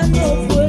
I'm no